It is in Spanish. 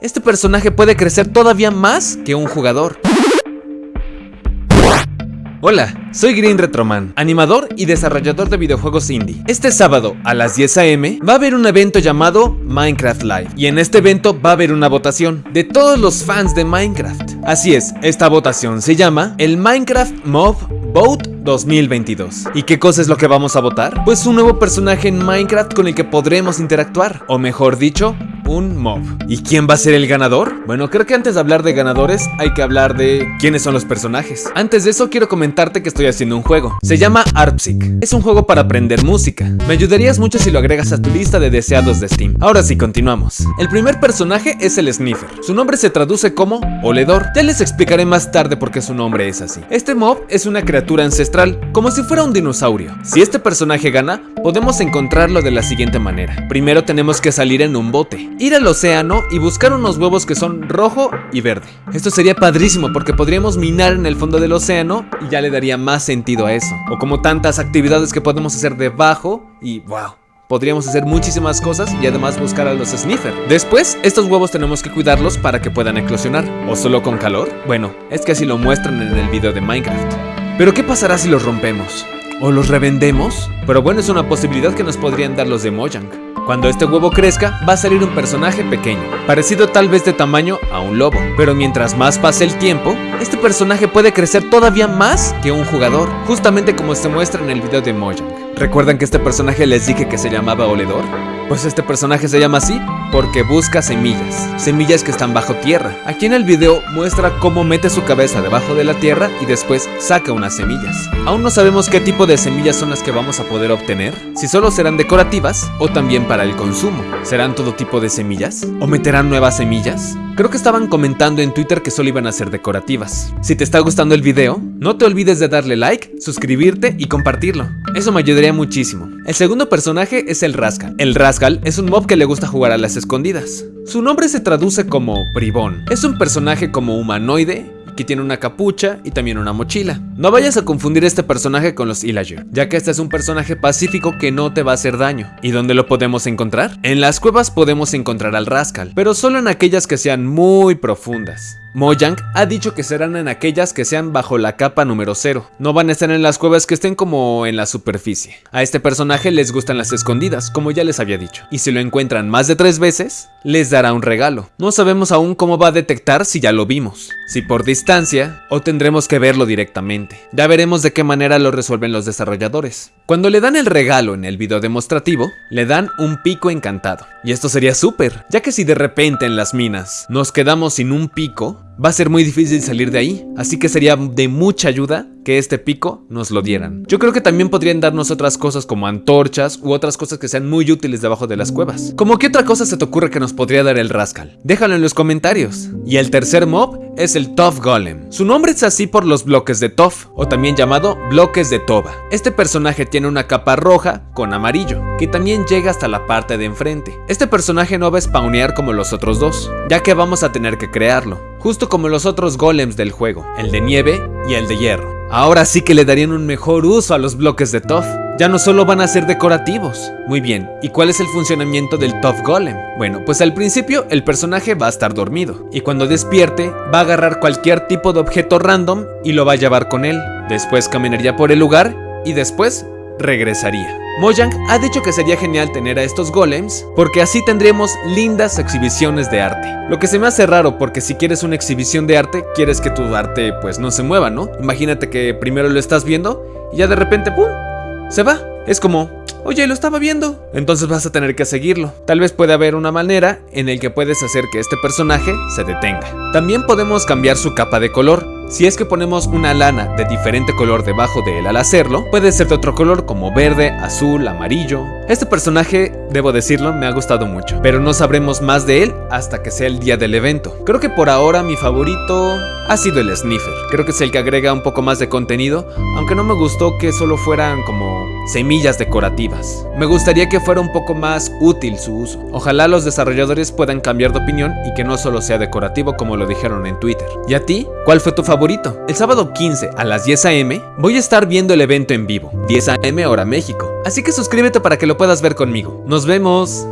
Este personaje puede crecer todavía más que un jugador. Hola, soy Green Retroman, animador y desarrollador de videojuegos indie. Este sábado a las 10 am va a haber un evento llamado Minecraft Live y en este evento va a haber una votación de todos los fans de Minecraft. Así es, esta votación se llama el Minecraft Mob Vote 2022. ¿Y qué cosa es lo que vamos a votar? Pues un nuevo personaje en Minecraft con el que podremos interactuar, o mejor dicho, un mob. ¿Y quién va a ser el ganador? Bueno, creo que antes de hablar de ganadores hay que hablar de quiénes son los personajes. Antes de eso quiero comentarte que estoy haciendo un juego. Se llama ARPSIC. Es un juego para aprender música. Me ayudarías mucho si lo agregas a tu lista de deseados de Steam. Ahora sí, continuamos. El primer personaje es el Sniffer. Su nombre se traduce como oledor. Ya les explicaré más tarde por qué su nombre es así. Este mob es una criatura ancestral, como si fuera un dinosaurio. Si este personaje gana, podemos encontrarlo de la siguiente manera. Primero tenemos que salir en un bote ir al océano y buscar unos huevos que son rojo y verde. Esto sería padrísimo porque podríamos minar en el fondo del océano y ya le daría más sentido a eso. O como tantas actividades que podemos hacer debajo y wow. Podríamos hacer muchísimas cosas y además buscar a los sniffer. Después, estos huevos tenemos que cuidarlos para que puedan eclosionar. ¿O solo con calor? Bueno, es que así lo muestran en el video de Minecraft. Pero ¿qué pasará si los rompemos? ¿O los revendemos? Pero bueno, es una posibilidad que nos podrían dar los de Mojang. Cuando este huevo crezca, va a salir un personaje pequeño, parecido tal vez de tamaño a un lobo. Pero mientras más pase el tiempo, este personaje puede crecer todavía más que un jugador, justamente como se muestra en el video de Mojang. ¿Recuerdan que este personaje les dije que se llamaba Oledor? Pues este personaje se llama así porque busca semillas, semillas que están bajo tierra. Aquí en el video muestra cómo mete su cabeza debajo de la tierra y después saca unas semillas. Aún no sabemos qué tipo de semillas son las que vamos a poder obtener, si solo serán decorativas o también para el consumo. ¿Serán todo tipo de semillas? ¿O meterán nuevas semillas? Creo que estaban comentando en Twitter que solo iban a ser decorativas. Si te está gustando el video, no te olvides de darle like, suscribirte y compartirlo. Eso me ayudaría muchísimo. El segundo personaje es el Rascal. El Rascal es un mob que le gusta jugar a las escondidas. Su nombre se traduce como bribón. Es un personaje como humanoide tiene una capucha y también una mochila. No vayas a confundir este personaje con los Illager, ya que este es un personaje pacífico que no te va a hacer daño. ¿Y dónde lo podemos encontrar? En las cuevas podemos encontrar al Rascal, pero solo en aquellas que sean muy profundas. Mojang ha dicho que serán en aquellas que sean bajo la capa número 0. No van a estar en las cuevas que estén como en la superficie. A este personaje les gustan las escondidas, como ya les había dicho. Y si lo encuentran más de tres veces, les dará un regalo. No sabemos aún cómo va a detectar si ya lo vimos. Si por distancia, o tendremos que verlo directamente. Ya veremos de qué manera lo resuelven los desarrolladores. Cuando le dan el regalo en el video demostrativo, le dan un pico encantado. Y esto sería súper, ya que si de repente en las minas nos quedamos sin un pico, va a ser muy difícil salir de ahí, así que sería de mucha ayuda que este pico nos lo dieran. Yo creo que también podrían darnos otras cosas como antorchas u otras cosas que sean muy útiles debajo de las cuevas. ¿Cómo qué otra cosa se te ocurre que nos podría dar el Rascal? Déjalo en los comentarios. Y el tercer mob es el Tough Golem. Su nombre es así por los bloques de Tough, o también llamado bloques de Toba. Este personaje tiene una capa roja con amarillo, que también llega hasta la parte de enfrente. Este personaje no va a spawnear como los otros dos, ya que vamos a tener que crearlo, justo como los otros golems del juego, el de nieve y el de hierro. Ahora sí que le darían un mejor uso a los bloques de Tough. Ya no solo van a ser decorativos. Muy bien, ¿y cuál es el funcionamiento del Tough Golem? Bueno, pues al principio el personaje va a estar dormido. Y cuando despierte, va a agarrar cualquier tipo de objeto random y lo va a llevar con él. Después caminaría por el lugar y después regresaría. Mojang ha dicho que sería genial tener a estos golems porque así tendríamos lindas exhibiciones de arte. Lo que se me hace raro porque si quieres una exhibición de arte, quieres que tu arte pues no se mueva, ¿no? Imagínate que primero lo estás viendo y ya de repente ¡pum! se va. Es como, Oye, lo estaba viendo. Entonces vas a tener que seguirlo. Tal vez puede haber una manera en el que puedes hacer que este personaje se detenga. También podemos cambiar su capa de color. Si es que ponemos una lana de diferente color debajo de él al hacerlo, puede ser de otro color como verde, azul, amarillo. Este personaje, debo decirlo, me ha gustado mucho, pero no sabremos más de él hasta que sea el día del evento. Creo que por ahora mi favorito ha sido el Sniffer. Creo que es el que agrega un poco más de contenido, aunque no me gustó que solo fueran como semillas decorativas. Me gustaría que fuera un poco más útil su uso. Ojalá los desarrolladores puedan cambiar de opinión y que no solo sea decorativo como lo dijeron en Twitter. ¿Y a ti? ¿Cuál fue tu favorito? El sábado 15 a las 10 am voy a estar viendo el evento en vivo, 10 am hora México, así que suscríbete para que lo puedas ver conmigo. ¡Nos vemos!